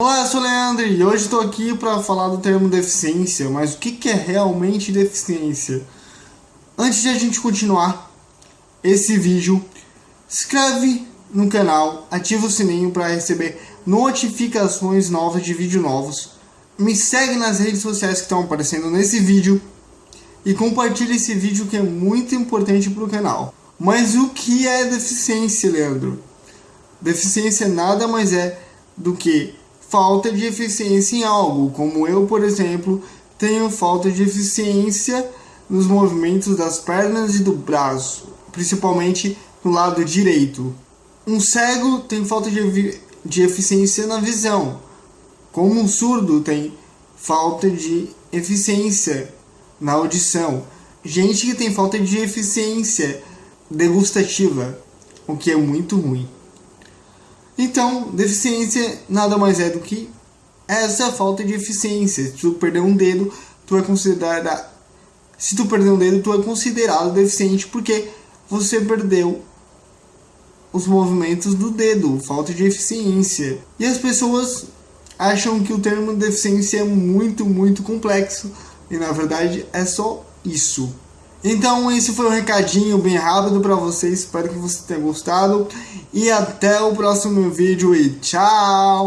Olá, eu sou o Leandro e hoje estou aqui para falar do termo deficiência, mas o que, que é realmente deficiência? Antes de a gente continuar esse vídeo, se inscreve no canal, ativa o sininho para receber notificações novas de vídeos novos, me segue nas redes sociais que estão aparecendo nesse vídeo e compartilhe esse vídeo que é muito importante para o canal. Mas o que é deficiência, Leandro? Deficiência nada mais é do que falta de eficiência em algo, como eu, por exemplo, tenho falta de eficiência nos movimentos das pernas e do braço, principalmente no lado direito. Um cego tem falta de, de eficiência na visão, como um surdo tem falta de eficiência na audição. Gente que tem falta de eficiência degustativa, o que é muito ruim. Então, deficiência nada mais é do que essa falta de eficiência. Se tu perder um dedo, tu é considerado se tu perder um dedo, tu é considerado deficiente porque você perdeu os movimentos do dedo, falta de eficiência. E as pessoas acham que o termo deficiência é muito, muito complexo e na verdade é só isso. Então esse foi um recadinho bem rápido para vocês, espero que você tenha gostado e até o próximo vídeo e tchau!